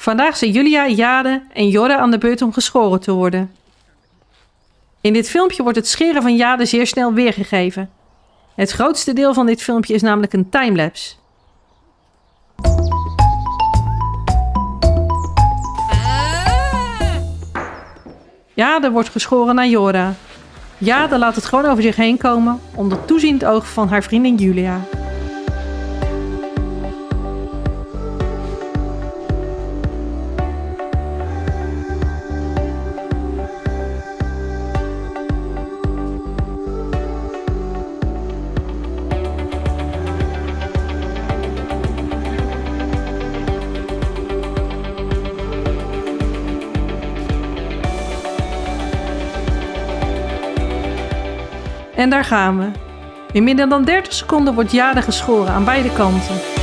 Vandaag zijn Julia, Jade en Jorre aan de beurt om geschoren te worden. In dit filmpje wordt het scheren van Jade zeer snel weergegeven. Het grootste deel van dit filmpje is namelijk een timelapse. Jade wordt geschoren naar Jora. Jade laat het gewoon over zich heen komen onder toeziend oog van haar vriendin Julia. En daar gaan we. In minder dan 30 seconden wordt Jade geschoren aan beide kanten.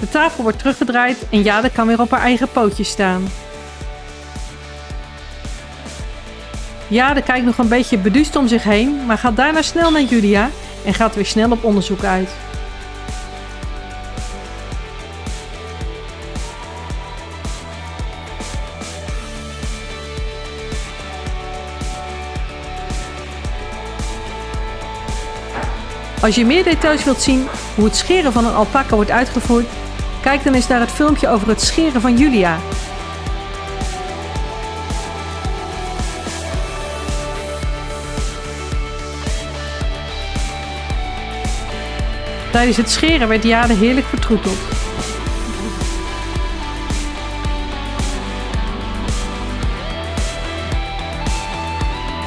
De tafel wordt teruggedraaid en Jade kan weer op haar eigen pootjes staan. Jade kijkt nog een beetje beduust om zich heen, maar gaat daarna snel naar Julia en gaat weer snel op onderzoek uit. Als je meer details wilt zien hoe het scheren van een alpaca wordt uitgevoerd, kijk dan eens naar het filmpje over het scheren van Julia. Tijdens het scheren werd Jade heerlijk vertroeteld.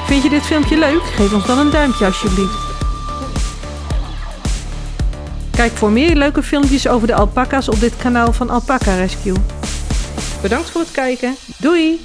Vind je dit filmpje leuk? Geef ons dan een duimpje alsjeblieft. Kijk voor meer leuke filmpjes over de alpaca's op dit kanaal van Alpaca Rescue. Bedankt voor het kijken. Doei!